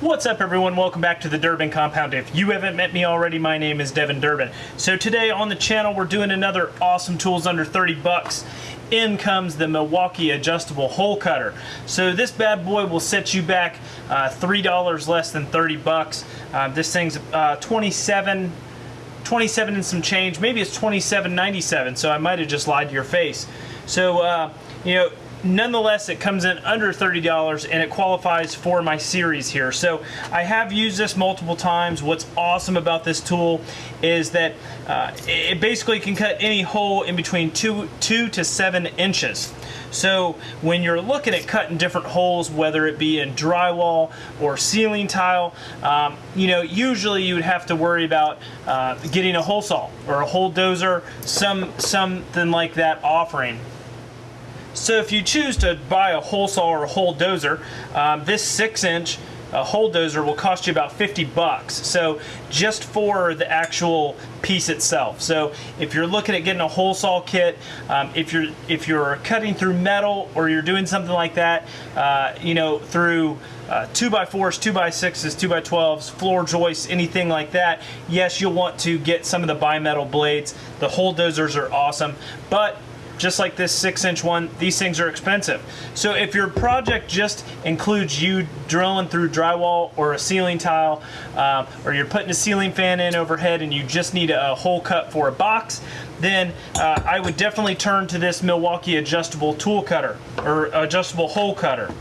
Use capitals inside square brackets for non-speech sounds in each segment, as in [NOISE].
What's up everyone, welcome back to the Durbin Compound. If you haven't met me already, my name is Devin Durbin. So today on the channel we're doing another awesome tools under 30 bucks. In comes the Milwaukee adjustable hole cutter. So this bad boy will set you back uh, $3 less than 30 bucks. Uh, this thing's uh, 27 27 and some change. Maybe it's 27.97, so I might have just lied to your face. So, uh, you know, nonetheless it comes in under $30 and it qualifies for my series here. So I have used this multiple times. What's awesome about this tool is that uh, it basically can cut any hole in between two two to seven inches. So when you're looking at cutting different holes, whether it be in drywall or ceiling tile, um, you know, usually you would have to worry about uh, getting a hole saw or a hole dozer, some something like that offering. So if you choose to buy a hole saw or a hole dozer, um, this six inch uh, hole dozer will cost you about 50 bucks. So just for the actual piece itself. So if you're looking at getting a hole saw kit, um, if you're if you're cutting through metal or you're doing something like that, uh, you know, through uh, 2x4s, 2x6s, 2x12s, floor joists, anything like that, yes, you'll want to get some of the bimetal blades. The hole dozers are awesome, but just like this six inch one, these things are expensive. So if your project just includes you drilling through drywall or a ceiling tile, uh, or you're putting a ceiling fan in overhead and you just need a hole cut for a box, then uh, I would definitely turn to this Milwaukee adjustable tool cutter or adjustable hole cutter.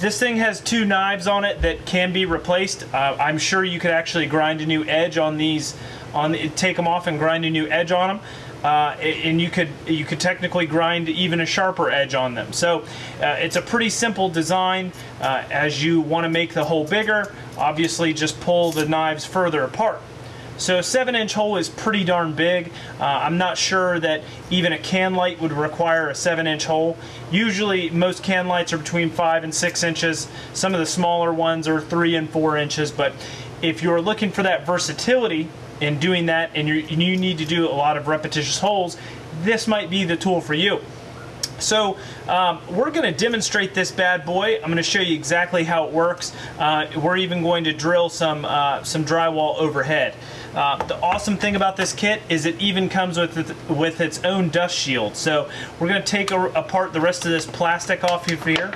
This thing has two knives on it that can be replaced. Uh, I'm sure you could actually grind a new edge on these, on the, take them off and grind a new edge on them uh, and you could you could technically grind even a sharper edge on them. So uh, it's a pretty simple design. Uh, as you want to make the hole bigger, obviously just pull the knives further apart. So a 7 inch hole is pretty darn big. Uh, I'm not sure that even a can light would require a 7 inch hole. Usually most can lights are between 5 and 6 inches. Some of the smaller ones are 3 and 4 inches. But if you're looking for that versatility, in doing that and, you need to do a lot of repetitious holes, this might be the tool for you. So um, we're going to demonstrate this bad boy. I'm going to show you exactly how it works. Uh, we're even going to drill some uh, some drywall overhead. Uh, the awesome thing about this kit is it even comes with with its own dust shield. So we're going to take a, apart the rest of this plastic off of here.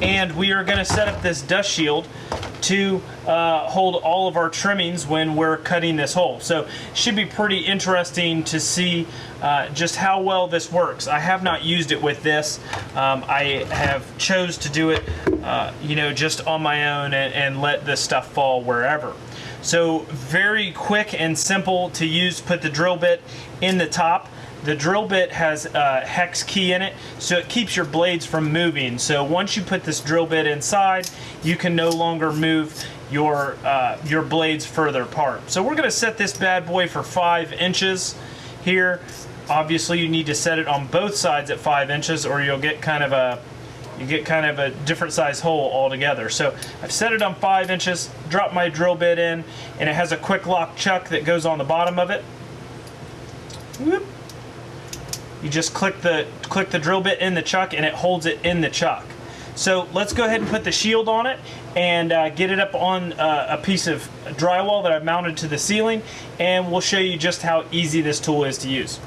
And we are going to set up this dust shield to uh, hold all of our trimmings when we're cutting this hole. So should be pretty interesting to see uh, just how well this works. I have not used it with this. Um, I have chose to do it uh, you know just on my own and, and let this stuff fall wherever. So very quick and simple to use. Put the drill bit in the top the drill bit has a hex key in it, so it keeps your blades from moving. So once you put this drill bit inside, you can no longer move your, uh, your blades further apart. So we're gonna set this bad boy for five inches here. Obviously you need to set it on both sides at five inches or you'll get kind of a you get kind of a different size hole altogether. So I've set it on five inches, drop my drill bit in, and it has a quick lock chuck that goes on the bottom of it. Whoop you just click the click the drill bit in the chuck and it holds it in the chuck. So let's go ahead and put the shield on it and uh, get it up on uh, a piece of drywall that I've mounted to the ceiling and we'll show you just how easy this tool is to use.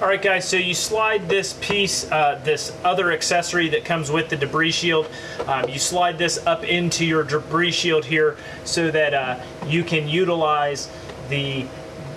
Alright guys, so you slide this piece, uh, this other accessory that comes with the debris shield, um, you slide this up into your debris shield here so that uh, you can utilize the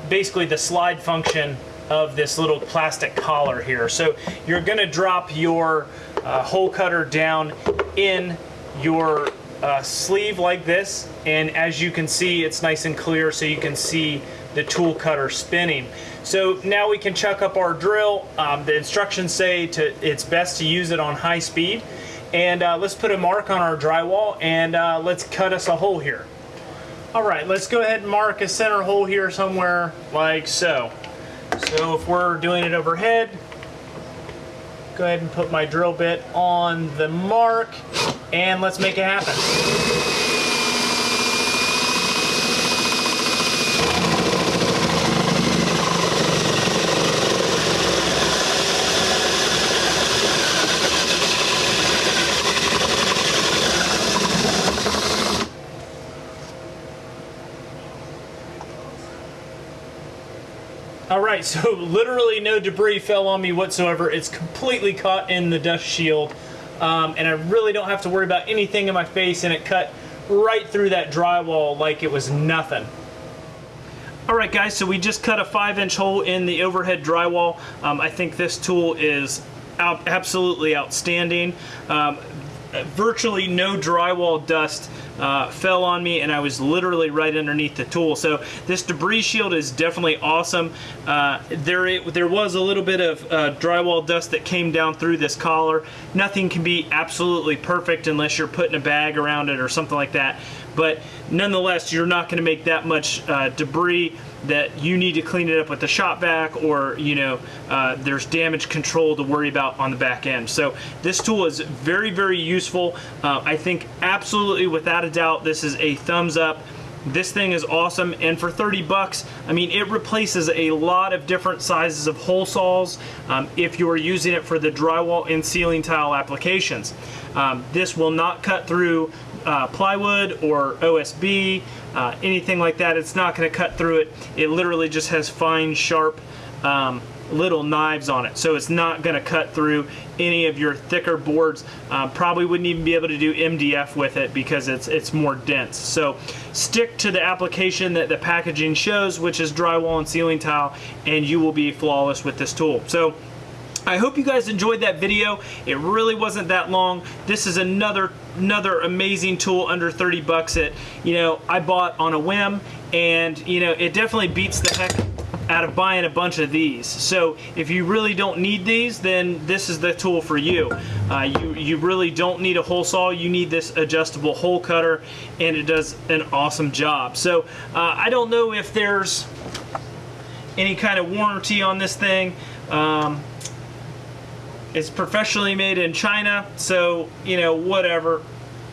basically the slide function of this little plastic collar here. So you're gonna drop your uh, hole cutter down in your uh, sleeve like this and as you can see it's nice and clear so you can see the tool cutter spinning. So now we can chuck up our drill. Um, the instructions say to it's best to use it on high speed and uh, let's put a mark on our drywall and uh, let's cut us a hole here. All right, let's go ahead and mark a center hole here somewhere like so. So if we're doing it overhead, go ahead and put my drill bit on the mark and let's make it happen. All right, so [LAUGHS] literally no debris fell on me whatsoever. It's completely caught in the dust shield, um, and I really don't have to worry about anything in my face, and it cut right through that drywall like it was nothing. All right, guys, so we just cut a five inch hole in the overhead drywall. Um, I think this tool is out, absolutely outstanding. Um, virtually no drywall dust uh, fell on me and I was literally right underneath the tool. So this debris shield is definitely awesome. Uh, there, it, there was a little bit of uh, drywall dust that came down through this collar. Nothing can be absolutely perfect unless you're putting a bag around it or something like that. But nonetheless, you're not going to make that much uh, debris that you need to clean it up with the shop vac or you know uh, there's damage control to worry about on the back end. So this tool is very very useful. Uh, I think absolutely without a doubt this is a thumbs up. This thing is awesome and for 30 bucks I mean it replaces a lot of different sizes of hole saws um, if you are using it for the drywall and ceiling tile applications. Um, this will not cut through uh, plywood or OSB, uh, anything like that. It's not going to cut through it. It literally just has fine, sharp um, little knives on it. So it's not going to cut through any of your thicker boards. Uh, probably wouldn't even be able to do MDF with it because it's, it's more dense. So stick to the application that the packaging shows, which is drywall and ceiling tile, and you will be flawless with this tool. So I hope you guys enjoyed that video. It really wasn't that long. This is another another amazing tool under 30 bucks that, you know, I bought on a whim and, you know, it definitely beats the heck out of buying a bunch of these. So if you really don't need these, then this is the tool for you. Uh, you, you really don't need a hole saw. You need this adjustable hole cutter and it does an awesome job. So uh, I don't know if there's any kind of warranty on this thing. Um, it's professionally made in China, so, you know, whatever.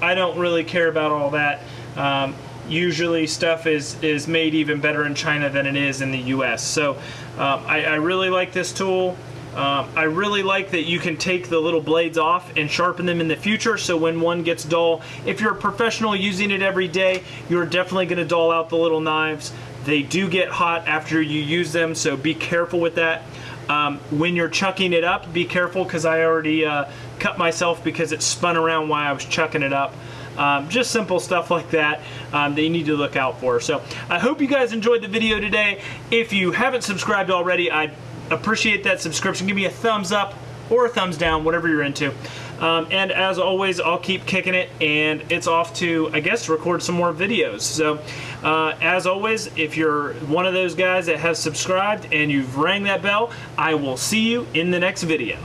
I don't really care about all that. Um, usually stuff is, is made even better in China than it is in the US. So um, I, I, really like this tool. Um, I really like that you can take the little blades off and sharpen them in the future so when one gets dull, if you're a professional using it every day, you're definitely going to dull out the little knives. They do get hot after you use them, so be careful with that. Um, when you're chucking it up, be careful because I already uh, cut myself because it spun around while I was chucking it up. Um, just simple stuff like that um, that you need to look out for. So I hope you guys enjoyed the video today. If you haven't subscribed already, I appreciate that subscription. Give me a thumbs up or a thumbs down, whatever you're into. Um, and as always, I'll keep kicking it, and it's off to, I guess, record some more videos. So, uh, as always, if you're one of those guys that has subscribed and you've rang that bell, I will see you in the next video.